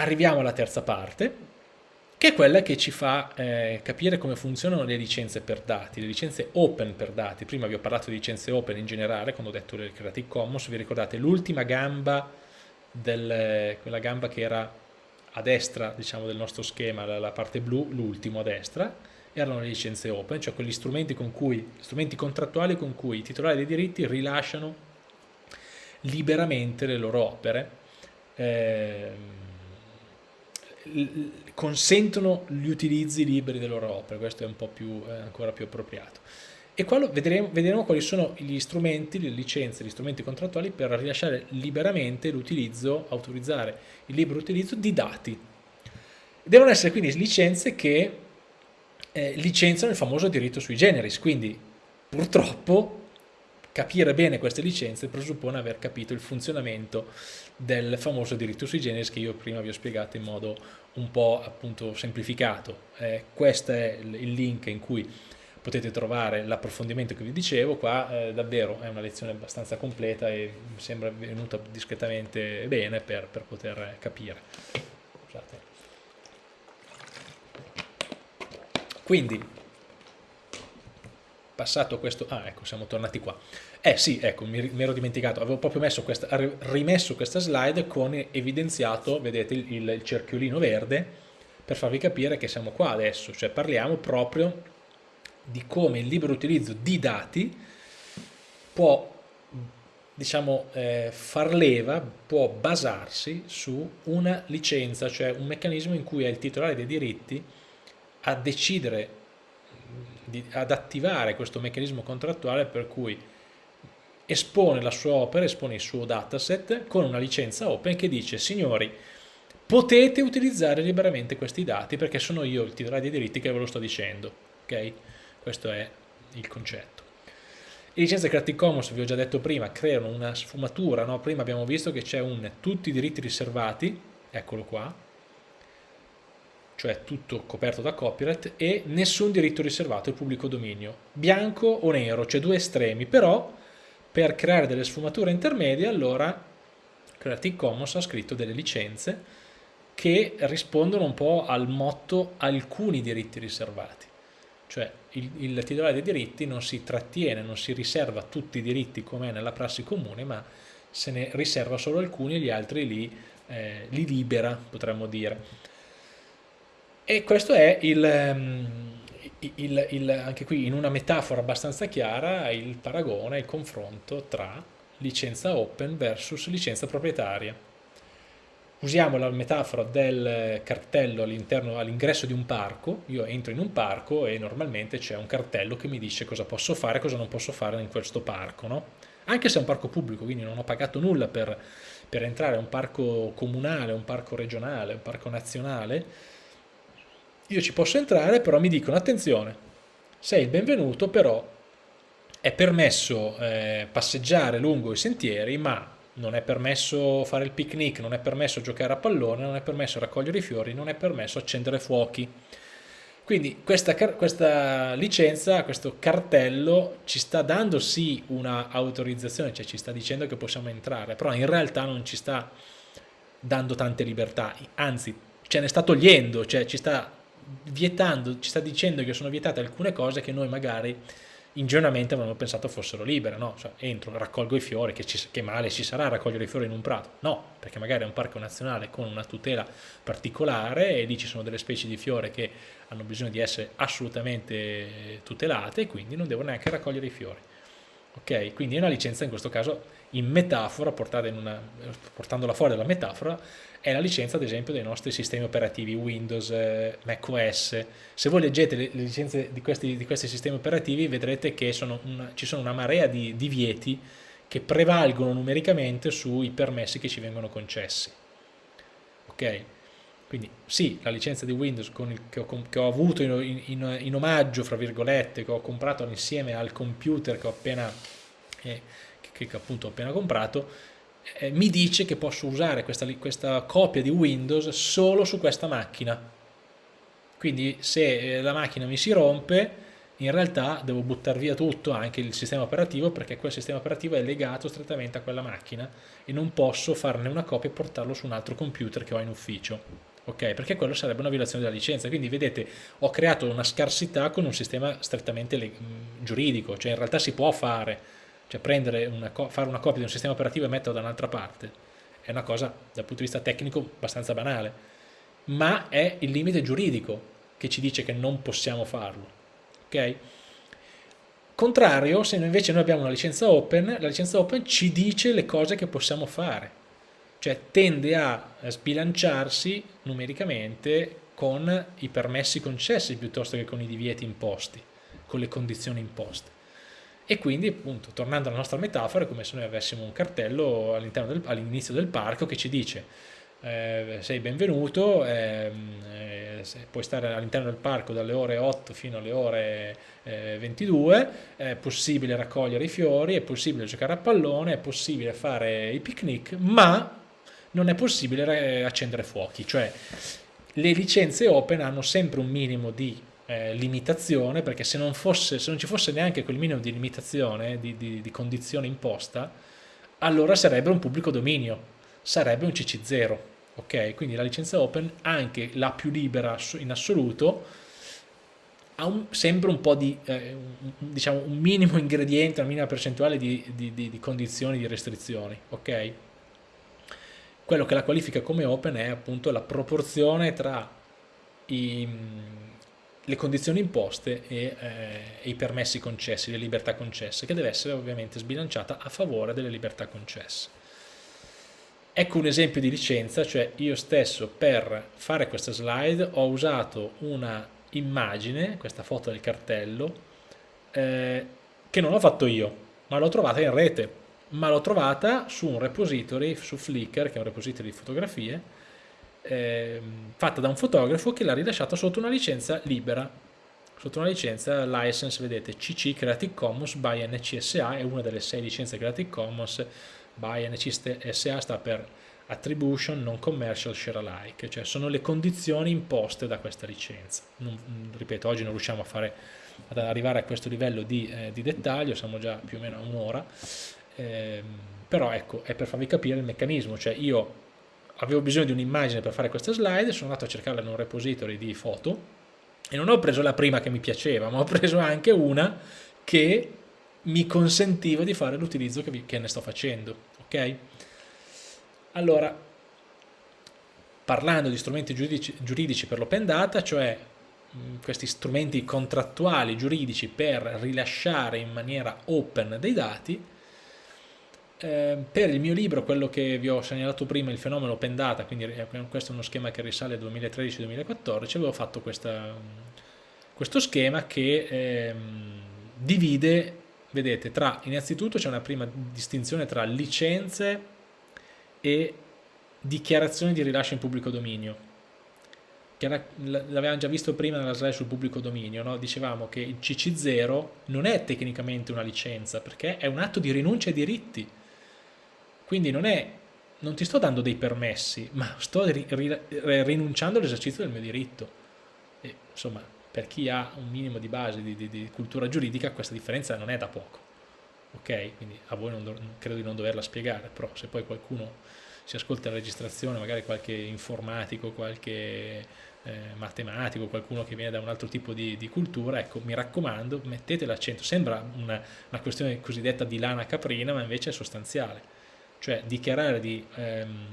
arriviamo alla terza parte, che è quella che ci fa eh, capire come funzionano le licenze per dati, le licenze open per dati. Prima vi ho parlato di licenze open in generale, quando ho detto le Creative Commons, vi ricordate l'ultima gamba, del, quella gamba che era a destra diciamo, del nostro schema, la, la parte blu, l'ultimo a destra, erano le licenze open, cioè quegli strumenti, con cui, strumenti contrattuali con cui i titolari dei diritti rilasciano liberamente le loro opere, eh, consentono gli utilizzi liberi delle loro opere, questo è un po' più, eh, ancora più appropriato. E vedremo, vedremo, quali sono gli strumenti, le licenze, gli strumenti contrattuali per rilasciare liberamente l'utilizzo, autorizzare il libero utilizzo di dati. Devono essere quindi licenze che eh, licenziano il famoso diritto sui generis, quindi purtroppo capire bene queste licenze presuppone aver capito il funzionamento del famoso diritto sui generis che io prima vi ho spiegato in modo un po' appunto semplificato. Eh, questo è il link in cui potete trovare l'approfondimento che vi dicevo, qua eh, davvero è una lezione abbastanza completa e mi sembra venuta discretamente bene per, per poter capire. Scusate. Quindi, passato questo, ah ecco siamo tornati qua, eh sì, ecco, mi, mi ero dimenticato, avevo proprio questa, rimesso questa slide con evidenziato, vedete, il, il cerchiolino verde, per farvi capire che siamo qua adesso, cioè parliamo proprio di come il libero utilizzo di dati può diciamo, eh, far leva, può basarsi su una licenza, cioè un meccanismo in cui è il titolare dei diritti a decidere, di, ad attivare questo meccanismo contrattuale per cui espone la sua opera, espone il suo dataset con una licenza open che dice signori potete utilizzare liberamente questi dati perché sono io il titolare dei diritti che ve lo sto dicendo, ok? Questo è il concetto. Le licenze Creative Commons, vi ho già detto prima, creano una sfumatura, no? prima abbiamo visto che c'è un tutti i diritti riservati, eccolo qua, cioè tutto coperto da copyright, e nessun diritto riservato, il pubblico dominio, bianco o nero, cioè due estremi, però per creare delle sfumature intermedie allora Creative Commons ha scritto delle licenze che rispondono un po' al motto alcuni diritti riservati cioè il, il titolare dei diritti non si trattiene, non si riserva tutti i diritti come è nella prassi comune ma se ne riserva solo alcuni e gli altri li, eh, li libera potremmo dire. E questo è il, um, il, il, anche qui in una metafora abbastanza chiara il paragone, il confronto tra licenza open versus licenza proprietaria. Usiamo la metafora del cartello all'ingresso di un parco, io entro in un parco e normalmente c'è un cartello che mi dice cosa posso fare e cosa non posso fare in questo parco, no? Anche se è un parco pubblico, quindi non ho pagato nulla per, per entrare, è un parco comunale, un parco regionale, un parco nazionale, io ci posso entrare, però mi dicono attenzione, sei il benvenuto, però è permesso eh, passeggiare lungo i sentieri, ma non è permesso fare il picnic, non è permesso giocare a pallone, non è permesso raccogliere i fiori, non è permesso accendere fuochi. Quindi questa, questa licenza, questo cartello ci sta dando sì una autorizzazione, cioè ci sta dicendo che possiamo entrare, però in realtà non ci sta dando tante libertà, anzi ce ne sta togliendo, cioè ci sta vietando, ci sta dicendo che sono vietate alcune cose che noi magari ingenuamente avevamo pensato fossero libere, no? Cioè, entro, raccolgo i fiori, che, ci, che, male ci sarà raccogliere i fiori in un prato? No, perché magari è un parco nazionale con una tutela particolare e lì ci sono delle specie di fiore che hanno bisogno di essere assolutamente tutelate e quindi non devo neanche raccogliere i fiori. Ok, quindi è una licenza in questo caso in metafora, una, portandola fuori dalla metafora, è la licenza ad esempio dei nostri sistemi operativi Windows, eh, macOS. Se voi leggete le, le licenze di questi, di questi, sistemi operativi vedrete che sono una, ci sono una marea di divieti che prevalgono numericamente sui permessi che ci vengono concessi. Ok? Quindi sì, la licenza di Windows il, che, ho, che, ho, avuto in, in, in, omaggio, fra virgolette, che ho comprato insieme al computer che ho appena, eh, che, che appunto ho appena comprato, eh, mi dice che posso usare questa, questa, copia di Windows solo su questa macchina. Quindi se eh, la macchina mi si rompe, in realtà devo buttare via tutto, anche il sistema operativo, perché quel sistema operativo è legato strettamente a quella macchina e non posso farne una copia e portarlo su un altro computer che ho in ufficio. Ok, perché quello sarebbe una violazione della licenza. Quindi vedete, ho creato una scarsità con un sistema strettamente giuridico, cioè in realtà si può fare, cioè una fare una copia di un sistema operativo e metterlo da un'altra parte. È una cosa dal punto di vista tecnico abbastanza banale, ma è il limite giuridico che ci dice che non possiamo farlo ok? Contrario, se invece noi abbiamo una licenza open, la licenza open ci dice le cose che possiamo fare, cioè tende a sbilanciarsi numericamente con i permessi concessi piuttosto che con i divieti imposti, con le condizioni imposte. E quindi, appunto, tornando alla nostra metafora, è come se noi avessimo un cartello all'inizio del parco che ci dice eh, sei benvenuto, ehm, eh, puoi stare all'interno del parco dalle ore 8 fino alle ore eh, 22, è possibile raccogliere i fiori, è possibile giocare a pallone, è possibile fare i picnic, ma non è possibile accendere fuochi, cioè le licenze open hanno sempre un minimo di eh, limitazione, perché se non, fosse, se non, ci fosse neanche quel minimo di limitazione, di, di, di condizione imposta, allora sarebbe un pubblico dominio, sarebbe un CC0, ok? Quindi la licenza open, anche la più libera in assoluto, ha un, sempre un po' di, eh, un, diciamo, un minimo ingrediente, una minima percentuale di, di, di, di condizioni, di restrizioni, ok? Quello che la qualifica come open è appunto la proporzione tra i, le condizioni imposte e, eh, e, i permessi concessi, le libertà concesse, che deve essere ovviamente sbilanciata a favore delle libertà concesse. Ecco un esempio di licenza, cioè io stesso per fare questa slide ho usato una immagine, questa foto del cartello, eh, che non ho fatto io, ma l'ho trovata in rete, ma l'ho trovata su un repository, su Flickr, che è un repository di fotografie, eh, fatta da un fotografo che l'ha rilasciata sotto una licenza libera, sotto una licenza license, vedete, CC Creative Commons by NCSA, è una delle sei licenze Creative Commons by NCSA sta per Attribution Non Commercial Share Alike, cioè sono le condizioni imposte da questa licenza. Non, ripeto, oggi non riusciamo a fare, ad arrivare a questo livello di, eh, di dettaglio, siamo già più o meno a un'ora, eh, però ecco, è per farvi capire il meccanismo, cioè io avevo bisogno di un'immagine per fare questa slide, sono andato a cercarla in un repository di foto e non ho preso la prima che mi piaceva, ma ho preso anche una che mi consentiva di fare l'utilizzo che, che, ne sto facendo. Ok? Allora, parlando di strumenti giuridici, giuridici per l'open data, cioè questi strumenti contrattuali giuridici per rilasciare in maniera open dei dati, eh, per il mio libro, quello che vi ho segnalato prima, il fenomeno open data, quindi questo è uno schema che risale al 2013-2014, avevo fatto questa, questo schema che eh, divide vedete, tra, innanzitutto c'è una prima distinzione tra licenze e dichiarazioni di rilascio in pubblico dominio. L'avevamo già visto prima nella slide sul pubblico dominio, no? dicevamo che il CC0 non è tecnicamente una licenza perché è un atto di rinuncia ai diritti, quindi non, è, non ti sto dando dei permessi, ma sto ri, ri, rinunciando all'esercizio del mio diritto. E, insomma, per chi ha un minimo di base di, di, di cultura giuridica questa differenza non è da poco ok? Quindi a voi non credo di non doverla spiegare, però se poi qualcuno si ascolta la registrazione, magari qualche informatico, qualche eh, matematico, qualcuno che viene da un altro tipo di, di cultura, ecco, mi raccomando, mettete l'accento. Sembra una, una, questione cosiddetta di lana caprina, ma invece è sostanziale. Cioè dichiarare di ehm,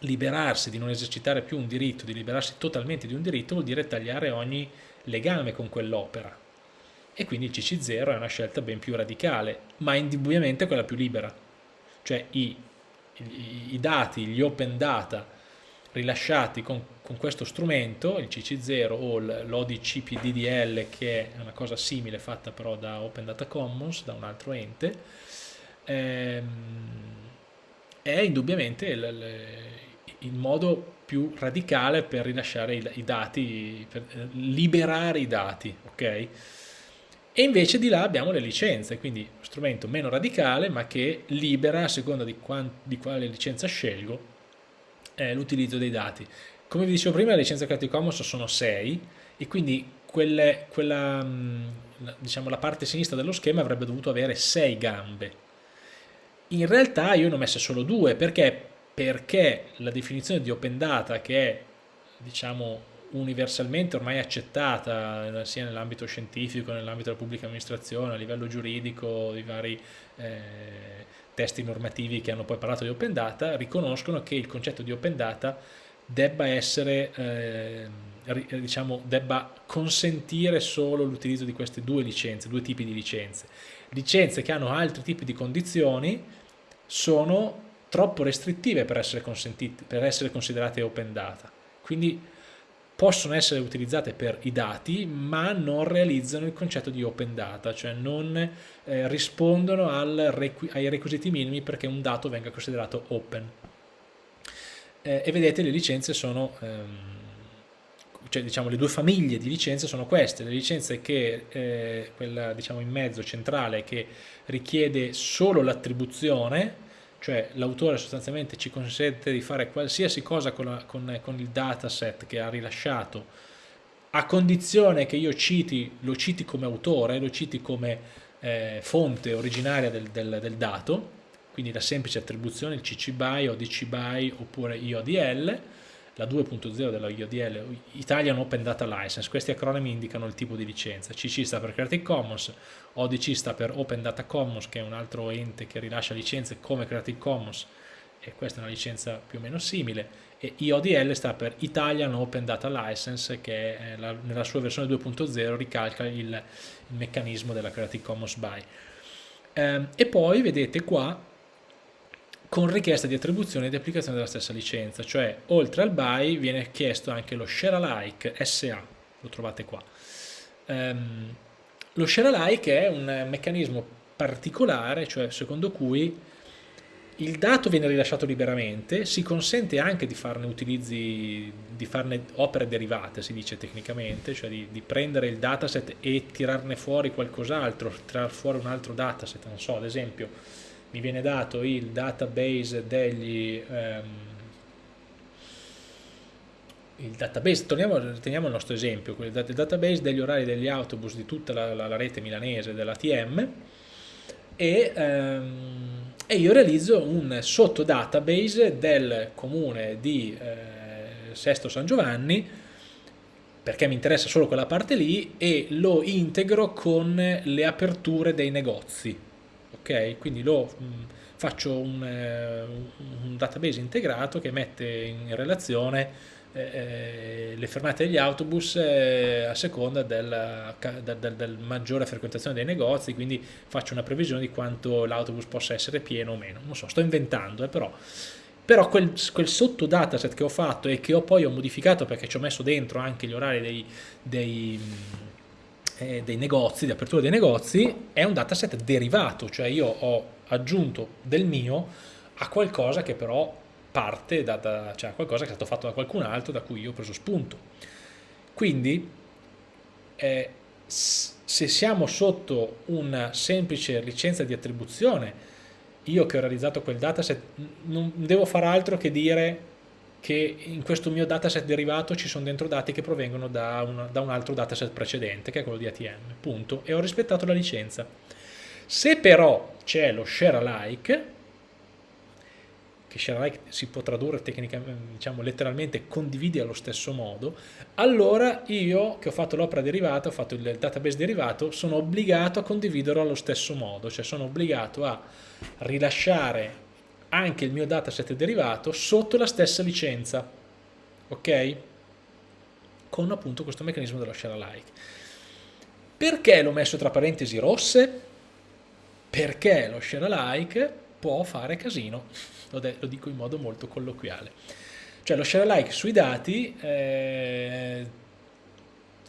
liberarsi, di non esercitare più un diritto, di liberarsi totalmente di un diritto, vuol dire tagliare ogni legame con quell'opera e quindi il CC0 è una scelta ben più radicale, ma indubbiamente quella più libera. Cioè i, i, i dati, gli open data rilasciati con, con questo strumento, il CC0 o l'ODCPDDL che è una cosa simile fatta però da Open Data Commons, da un altro ente, ehm, è indubbiamente il, il modo più radicale per rilasciare i, i dati, per liberare i dati, ok? E invece di là abbiamo le licenze, quindi strumento meno radicale ma che libera a seconda di, di quale licenza scelgo eh, l'utilizzo dei dati. Come vi dicevo prima le licenze Creative Commons sono 6 e quindi quelle, quella, diciamo, la parte sinistra dello schema avrebbe dovuto avere 6 gambe. In realtà io ne ho messe solo due, perché? Perché la definizione di open data che è diciamo universalmente ormai accettata eh, sia nell'ambito scientifico, nell'ambito della pubblica amministrazione, a livello giuridico, di vari eh, testi normativi che hanno poi parlato di open data, riconoscono che il concetto di open data debba essere, eh, diciamo, debba consentire solo l'utilizzo di queste due licenze, due tipi di licenze. Licenze che hanno altri tipi di condizioni sono troppo restrittive per essere, per essere considerate open data. Quindi possono essere utilizzate per i dati ma non realizzano il concetto di open data, cioè non eh, rispondono requ ai requisiti minimi perché un dato venga considerato open. Eh, e vedete le licenze sono, ehm, cioè diciamo le due famiglie di licenze sono queste, le licenze che, eh, quella diciamo in mezzo centrale che richiede solo l'attribuzione cioè l'autore sostanzialmente ci consente di fare qualsiasi cosa con, la, con, con, il dataset che ha rilasciato. A condizione che io citi, lo citi come autore, lo citi come eh, fonte originaria del, del, del, dato, quindi la semplice attribuzione, il CC BY o DC BY oppure IODL, la 2.0 della IODL, Italian Open Data License, questi acronimi indicano il tipo di licenza, CC sta per Creative Commons, ODC sta per Open Data Commons che è un altro ente che rilascia licenze come Creative Commons e questa è una licenza più o meno simile e IODL sta per Italian Open Data License che la, nella sua versione 2.0 ricalca il, il, meccanismo della Creative Commons BY. Eh, e poi vedete qua con richiesta di attribuzione e di applicazione della stessa licenza, cioè oltre al buy viene chiesto anche lo share alike SA, lo trovate qua. Um, lo share alike è un meccanismo particolare, cioè secondo cui il dato viene rilasciato liberamente, si consente anche di farne utilizzi, di farne opere derivate, si dice tecnicamente, cioè di, di prendere il dataset e tirarne fuori qualcos'altro, tirar fuori un altro dataset, non so, ad esempio mi viene dato il database degli ehm, il database, torniamo, teniamo il nostro esempio, il database degli orari degli autobus di tutta la, la, la rete milanese dell'ATM e, ehm, e, io realizzo un sottodatabase del comune di eh, Sesto San Giovanni perché mi interessa solo quella parte lì e lo integro con le aperture dei negozi ok? Quindi lo mh, mm, faccio un, eh, un, database integrato che mette in relazione eh, eh le fermate degli autobus a seconda della, del, del, maggiore frequentazione dei negozi, quindi faccio una previsione di quanto l'autobus possa essere pieno o meno. Non so, sto inventando, eh, però però quel, quel sotto dataset che ho fatto e che ho poi ho modificato perché ci ho messo dentro anche gli orari dei, dei, eh, dei negozi, di apertura dei negozi, è un dataset derivato, cioè io ho aggiunto del mio a qualcosa che però parte da, da cioè qualcosa che è stato fatto da qualcun altro da cui io ho preso spunto. Quindi eh, se siamo sotto una semplice licenza di attribuzione, io che ho realizzato quel dataset non devo fare altro che dire che in questo mio dataset derivato ci sono dentro dati che provengono da un, da un altro dataset precedente, che è quello di ATM, punto, e ho rispettato la licenza. Se però c'è lo share alike, che share alike si può tradurre diciamo letteralmente condividi allo stesso modo, allora io che ho fatto l'opera derivata, ho fatto il database derivato, sono obbligato a condividerlo allo stesso modo, cioè sono obbligato a rilasciare anche il mio dataset derivato sotto la stessa licenza, ok? Con appunto questo meccanismo dello share alike. Perché l'ho messo tra parentesi rosse? Perché lo share alike può fare casino, lo, lo dico in modo molto colloquiale. Cioè lo share alike sui dati eh,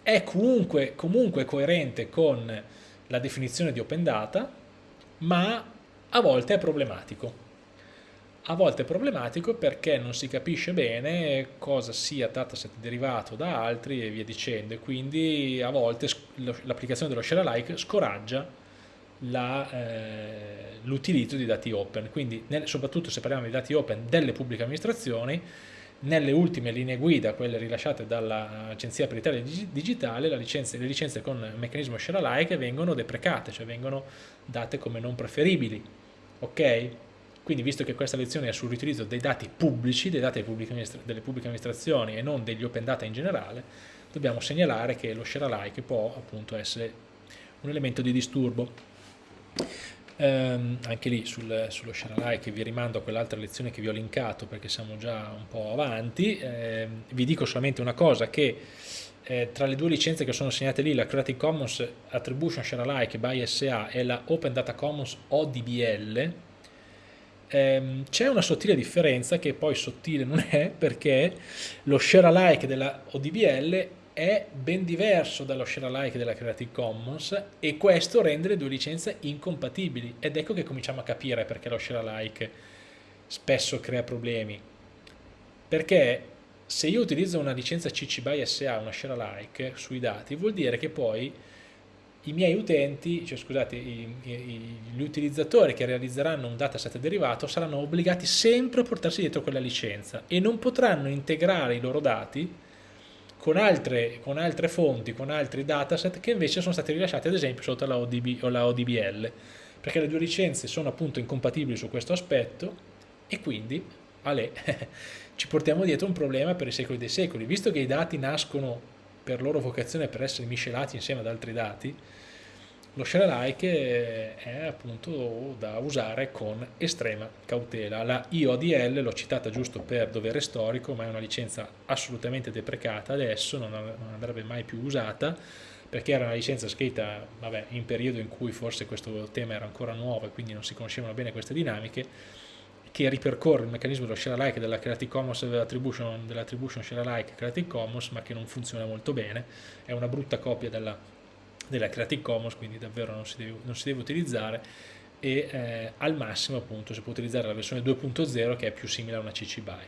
è comunque, comunque coerente con la definizione di open data, ma a volte è problematico a volte è problematico perché non si capisce bene cosa sia dataset derivato da altri e via dicendo e quindi a volte l'applicazione dello share alike scoraggia eh, l'utilizzo eh, di dati open quindi nel, soprattutto se parliamo di dati open delle pubbliche amministrazioni nelle ultime linee guida, quelle rilasciate dall'Agenzia per l'Italia Digitale, licenza, le licenze con meccanismo share alike vengono deprecate, cioè vengono date come non preferibili. Ok? Quindi visto che questa lezione è sul riutilizzo dei dati pubblici, dei dati delle pubbliche amministrazioni e non degli open data in generale, dobbiamo segnalare che lo share alike può appunto essere un elemento di disturbo. Um, anche lì sul, sullo share alike vi rimando a quell'altra lezione che vi ho linkato perché siamo già un po' avanti. Eh, vi dico solamente una cosa che eh, tra le due licenze che sono segnate lì, la Creative Commons Attribution Share Alike by SA e la Open Data Commons ODBL, ehm, c'è una sottile differenza che poi sottile non è perché lo share alike della ODBL è ben diverso dallo share alike della Creative Commons e questo rende le due licenze incompatibili. Ed ecco che cominciamo a capire perché lo share alike spesso crea problemi. Perché se io utilizzo una licenza CC by SA, una share alike sui dati vuol dire che poi i miei utenti, cioè scusate, i, i, gli utilizzatori che realizzeranno un dataset derivato saranno obbligati sempre a portarsi dietro quella licenza e non potranno integrare i loro dati con altre, con altre fonti, con altri dataset che invece sono stati rilasciati ad esempio sotto la, ODB, o la ODBL, perché le due licenze sono appunto incompatibili su questo aspetto e quindi, ale, ci portiamo dietro un problema per i secoli dei secoli, visto che i dati nascono per loro vocazione per essere miscelati insieme ad altri dati, lo share alike è appunto da usare con estrema cautela. La IODL l'ho citata giusto per dovere storico, ma è una licenza assolutamente deprecata adesso, non, andrebbe mai più usata, perché era una licenza scritta vabbè, in periodo in cui forse questo tema era ancora nuovo e quindi non si conoscevano bene queste dinamiche, che ripercorre il meccanismo dello share alike della Creative Commons dell'attribution dell share alike Creative Commons ma che non funziona molto bene. È una brutta copia della, della Creative Commons quindi davvero non si deve, non si deve utilizzare. E eh, al massimo appunto si può utilizzare la versione 2.0 che è più simile a una CC BY